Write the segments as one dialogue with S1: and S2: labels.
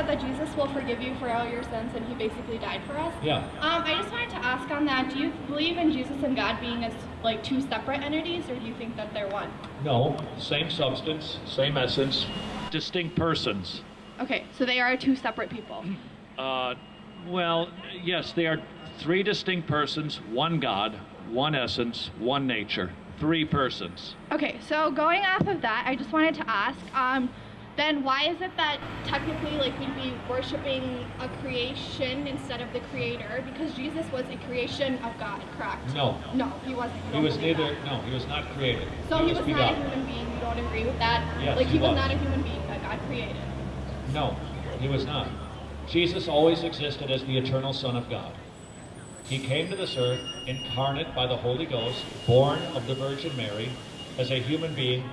S1: said that Jesus will forgive you for all your sins and he basically died for us.
S2: Yeah.
S1: Um, I just wanted to ask on that, do you believe in Jesus and God being as like two separate entities or do you think that they're one?
S2: No, same substance, same essence, distinct persons.
S1: Okay, so they are two separate people.
S2: Uh, well, yes, they are three distinct persons, one God, one essence, one nature, three persons.
S1: Okay, so going off of that, I just wanted to ask, um, then why is it that technically like we'd be worshiping a creation instead of the creator? Because Jesus was a creation of God, correct?
S2: No.
S1: No, he wasn't.
S2: He was neither,
S1: that.
S2: no, he was not created.
S1: So he was not a human being. You don't agree with that?
S2: Yes,
S1: Like
S2: he
S1: he was
S2: was.
S1: not a human being that God created.
S2: No, he was not. Jesus always existed as the eternal Son of God. He came to this earth incarnate by the Holy Ghost, born of the Virgin Mary, as a human being,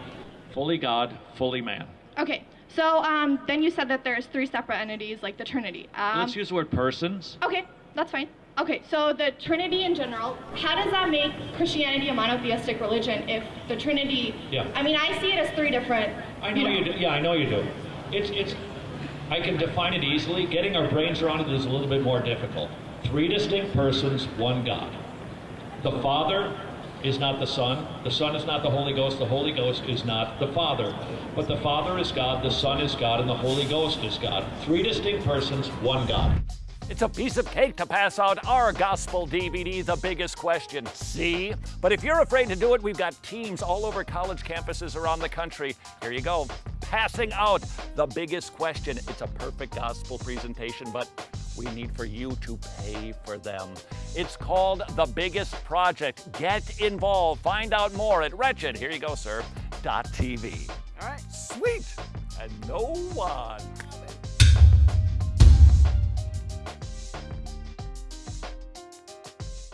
S2: fully God, fully man.
S1: Okay, so um, then you said that there's three separate entities, like the Trinity. Um,
S2: Let's use the word persons.
S1: Okay, that's fine. Okay, so the Trinity in general, how does that make Christianity a monotheistic religion if the Trinity?
S2: Yeah.
S1: I mean, I see it as three different.
S2: I know you do. Yeah, I know you do. It's it's. I can define it easily. Getting our brains around it is a little bit more difficult. Three distinct persons, one God. The Father is not the Son. The Son is not the Holy Ghost. The Holy Ghost is not the Father. But the Father is God. The Son is God, and the Holy Ghost is God. Three distinct persons, one God.
S3: It's a piece of cake to pass out our gospel DVD, The Biggest Question. See? But if you're afraid to do it, we've got teams all over college campuses around the country. Here you go. Passing out The Biggest Question. It's a perfect gospel presentation, but we need for you to pay for them. It's called The Biggest Project. Get involved. Find out more at wretched, here you go, sir, TV. All right, sweet. And no one